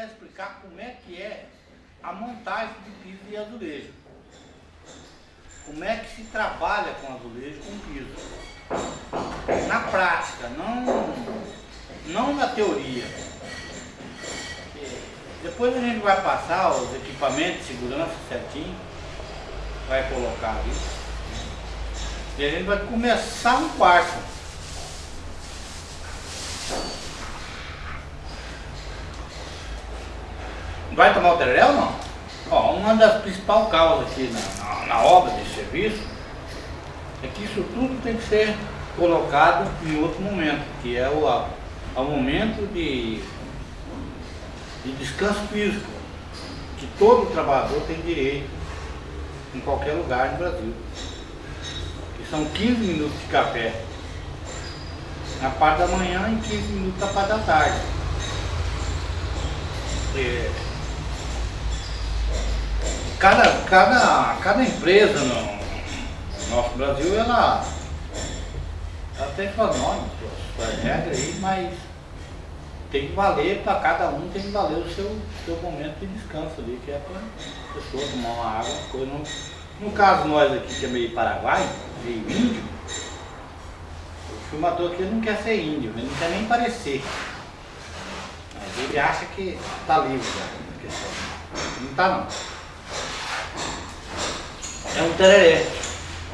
quero explicar como é que é a montagem de piso e azulejo. Como é que se trabalha com azulejo com piso. Na prática, não, não na teoria. Depois a gente vai passar os equipamentos de segurança certinho, vai colocar ali. E a gente vai começar um quarto. Vai tomar o tereré ou não? Ó, uma das principais causas aqui na, na, na obra de serviço é que isso tudo tem que ser colocado em outro momento, que é o, o momento de, de descanso físico, que todo trabalhador tem direito em qualquer lugar do Brasil. Que são 15 minutos de café na parte da manhã e 15 minutos na parte da tarde. É, cada, cada, cada empresa no, no nosso Brasil, ela, ela tem suas normas, suas, regras aí, mas tem que valer para cada um, tem que valer o seu, seu momento de descanso ali, que é para a pessoa tomar uma água, coisa não. No caso nós aqui que é meio Paraguai, meio índio, o filmador aqui não quer ser índio, ele não quer nem parecer. Mas ele acha que está livre da Não está não. É um tereré.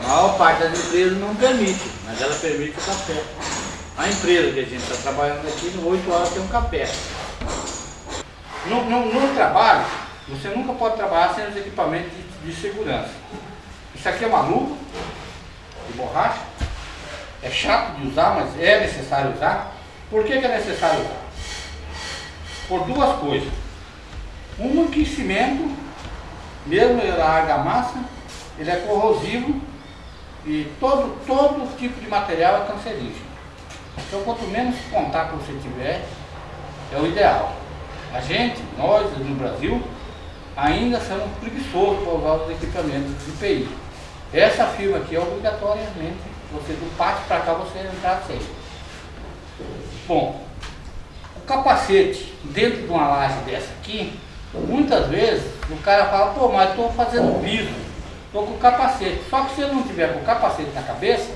A maior parte das empresas não permite, mas ela permite o café. A empresa que a gente está trabalhando aqui, em 8 horas tem um café. No, no, no, trabalho, você nunca pode trabalhar sem os equipamentos de, de segurança. Isso aqui é uma luva de borracha. É chato de usar, mas é necessário usar. Por que, que é necessário usar? Por duas coisas. Um que cimento, mesmo a argamassa, ele é corrosivo e todo, todo tipo de material é cancerígeno. Então quanto menos contato você tiver, é o ideal. A gente, nós no Brasil, ainda somos preguiçosos para usar os equipamentos de PI. Essa firma aqui é obrigatoriamente, você do pátio para cá você entrar sem. Bom, o capacete dentro de uma laje dessa aqui, muitas vezes o cara fala, pô, mas estou fazendo piso estou com o capacete. Só que se ele não tiver com o capacete na cabeça,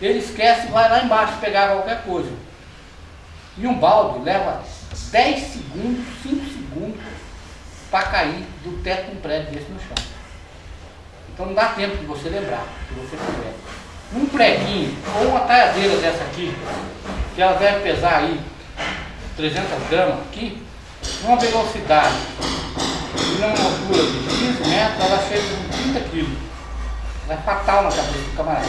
ele esquece e vai lá embaixo pegar qualquer coisa. E um balde leva 10 segundos, 5 segundos para cair do teto de um prédio desse no chão. Então não dá tempo de você lembrar, se você tiver. Um preguinho ou uma talhadeira dessa aqui, que ela deve pesar aí 300 gramas aqui, numa velocidade e numa altura de 15 metros, ela chega 30 quilos. É fatal na cabeça do camarada.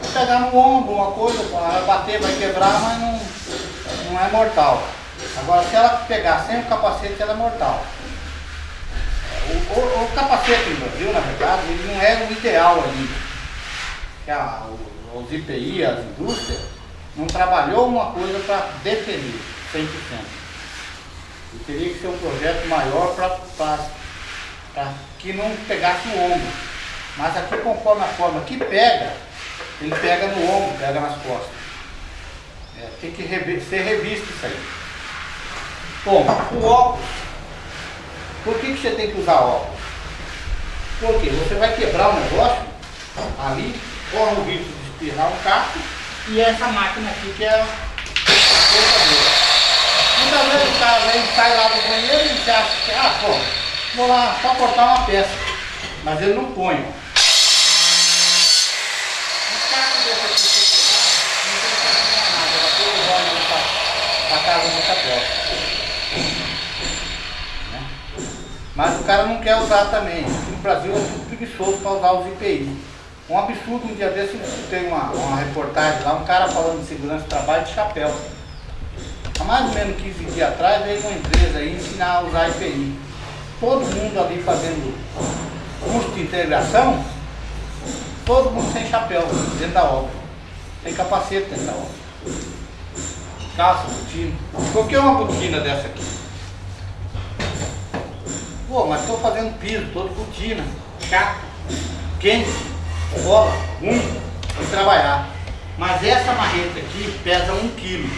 Vai pegar no ombro uma coisa, ela bater, vai quebrar, mas não, não é mortal. Agora, se ela pegar sem o capacete, ela é mortal. O, o, o capacete no Brasil, na verdade, ele não é o ideal ali. Que a, os IPI, as indústrias, não trabalhou uma coisa para defender 100%. E teria que ser um projeto maior para que não pegasse o ombro. Mas aqui conforme a forma que pega, ele pega no ombro, pega nas costas. É, tem que ser revisto isso aí. Bom, o óculos. Por que, que você tem que usar óculos? Porque você vai quebrar o negócio ali, corre o risco de espirrar um casco e essa máquina aqui que é a cortadora. Muitas vezes o cara vem, sai lá do banheiro e acha que, ah, pô, vou lá só cortar uma peça. Mas ele não. Ó. a casa do chapéu. Né? Mas o cara não quer usar também. No Brasil é muito preguiçoso para usar os IPI. Um absurdo, um dia desse tem uma, uma reportagem lá, um cara falando de segurança de trabalho de chapéu. Há mais ou menos 15 dias atrás veio uma empresa aí ensinar a usar IPI. Todo mundo ali fazendo curso de integração, todo mundo sem chapéu dentro da obra, sem capacete dentro da obra. Calça, botina. Que uma botina dessa aqui? Pô, mas estou fazendo piso, todo botina, chato, quente, bola, ruim, de trabalhar. Mas essa marreta aqui pesa um quilo.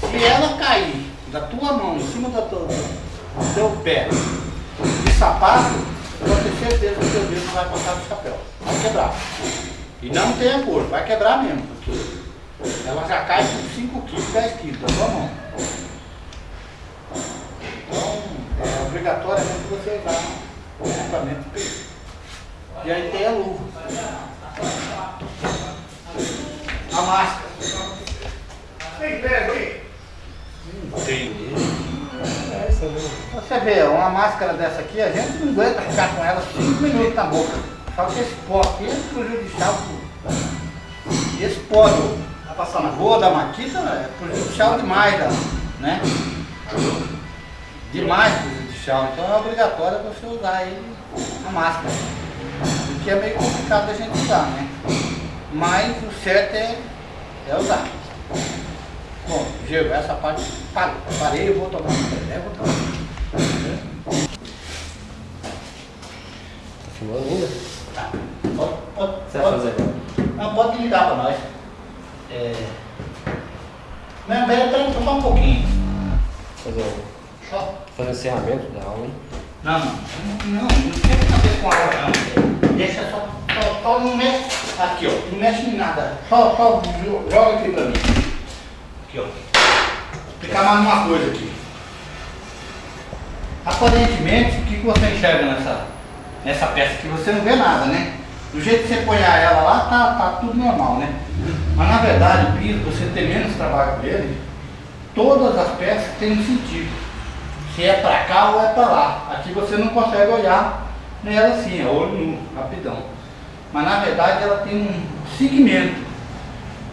Se ela cair da tua mão, em cima do teu, teu pé, de sapato, eu vou ter certeza que o teu dedo não vai passar do chapéu. Vai quebrar. E não tem acordo, vai quebrar mesmo, porque ela já cai com 5 quilos, 10 quilos tua mão. Então, é obrigatoriamente você usar o equipamento peso. E aí tem a luva. A máscara. Tem pego aí? Tem. Você vê, uma máscara dessa aqui, a gente não aguenta ficar com ela 5 minutos na boca. Só que esse pó aqui é prejudicial. Esse pó do, na rua da maquita é prejudicial demais, da, né? Demais prejudicial. Então é obrigatório você usar ele, a máscara. O que é meio complicado da gente usar, né? Mas o certo é, é usar. Bom, Gil, essa parte parou. Parei, eu vou tomar um café, vou tomar. Tá filmando ainda? Tá. Pode, pode, Você pode- fazer? Não, pode ligar para nós. É... Não, pera, pera, só um pouquinho. Fazer o, Só. fazer o encerramento da aula, hein? Não, não, não, não tem a ver com a hora, não. Deixa só, só, só não mexe. Aqui, ó, não mexe em nada. Só, só jo- joga aqui pra mim. Aqui, ó. Vou explicar mais uma coisa aqui. Aparentemente, o que, que você enxerga nessa, nessa peça aqui? Você não vê nada, né? Do jeito que você põe ela lá, tá, tá tudo normal, né? Mas na verdade, o piso, você tem menos trabalho com ele, todas as peças têm um sentido. Se é pra cá ou é pra lá. Aqui você não consegue olhar nela assim, é olho nu, rapidão. Mas na verdade ela tem um segmento.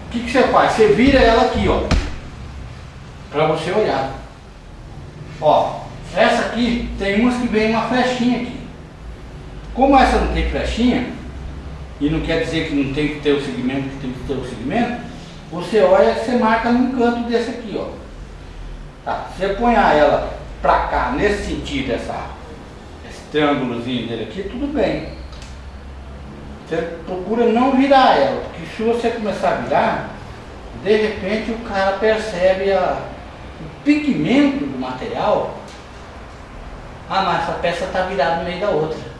O que, que você faz? Você vira ela aqui, ó. Pra você olhar. Ó, essa aqui tem umas que vem uma flechinha aqui. Como essa não tem flechinha, e não quer dizer que não tem que ter o segmento, que tem que ter o segmento, você olha e você marca num canto desse aqui, ó. Tá, você põe ela pra cá, nesse sentido, essa, esse triângulozinho dele aqui, tudo bem. Você procura não virar ela, porque se você começar a virar, de repente o cara percebe a, pigmento do material. Ah, mas essa peça está virada no meio da outra.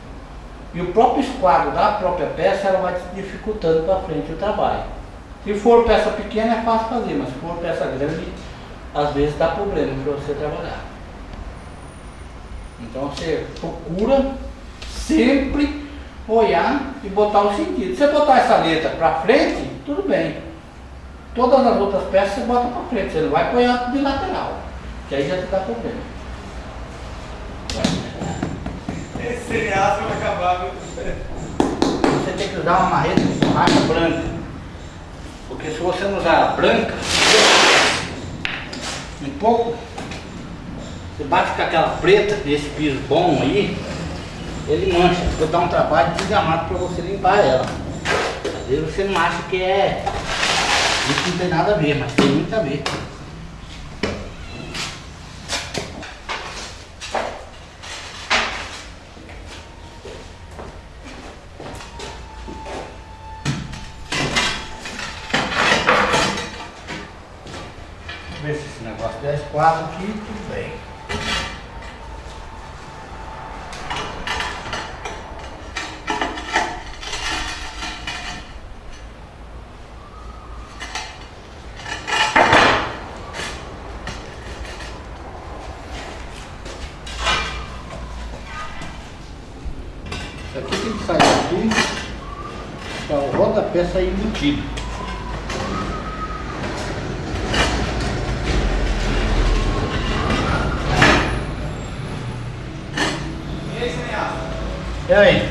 E o próprio esquadro da própria peça, ela vai dificultando para frente o trabalho. Se for peça pequena é fácil fazer, mas se for peça grande, às vezes dá problema para você trabalhar. Então você procura sempre olhar e botar o sentido. Se você botar essa letra para frente, tudo bem. Todas as outras peças você bota para frente, você não vai pôr ela de lateral, que aí já te dá problema. Esse seriado vai acabar, viu? Você tem que usar uma marreta de borracha branca. Porque se você não usar a branca, um pouco, você bate com aquela preta desse piso bom aí, ele mancha. Vou dar um trabalho desgamado para você limpar ela. Às vezes você não acha que é. Isso não tem nada a ver, mas tem muito a ver. Ver se esse negócio der quatro aqui, tudo bem. Aqui tem que sair aqui para o rodapé sair embutido. E aí, cineasta? E aí?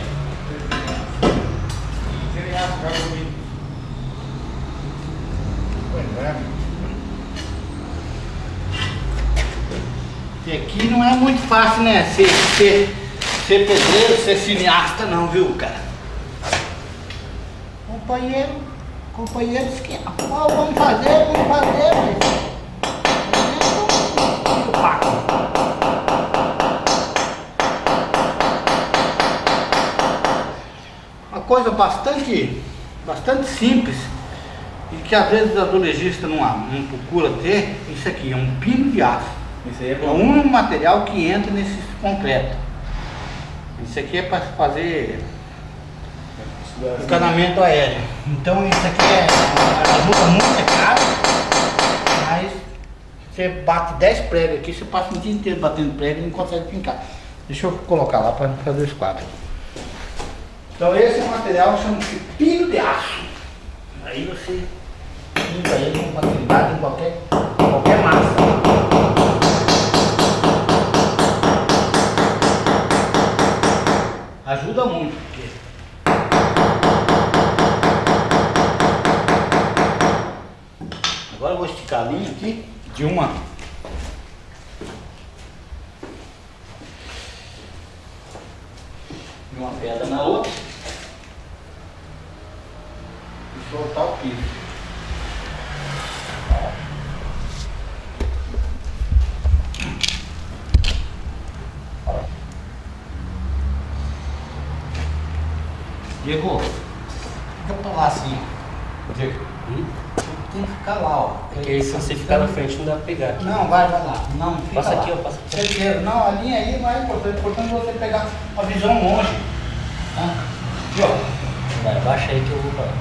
Cineasta, joga comigo. Pois é. E aqui não é muito fácil, né? Ser, ser, ser pedreiro, ser cineasta não, viu, cara? Companheiro, companheiro de esquema. Ó, vamos fazer, vamos fazer, mas... Uma coisa bastante, bastante simples e que às vezes o azulejista não, não procura ter, isso aqui, é um pino de aço. Isso aí é É o bom. único material que entra nesse concreto. Isso aqui é para fazer encanamento aéreo. Então isso aqui é ajuda muito, é caro, mas você bate 10 pregos aqui, você passa o dia inteiro batendo prego e não consegue pincar. Deixa eu colocar lá para fazer os quadros. Então esse é o material que chama-se pino de aço. Aí você pinta ele com facilidade em qualquer, qualquer massa. Ajuda muito. Agora eu vou esticar a linha aqui de uma. De uma pedra na outra. E soltar o piso. Diego, fica pra lá assim. Diego, tem que ficar lá, ó. Porque se você ficar na frente não dá pra pegar aqui. Não, vai, vai lá. Não, fica Passa lá. aqui, ó, passa aqui. Certeza. Não, a linha aí não é importante. É importante você pegar a visão longe. Tá? Aqui, ó. Vai, abaixa aí que eu vou pra lá.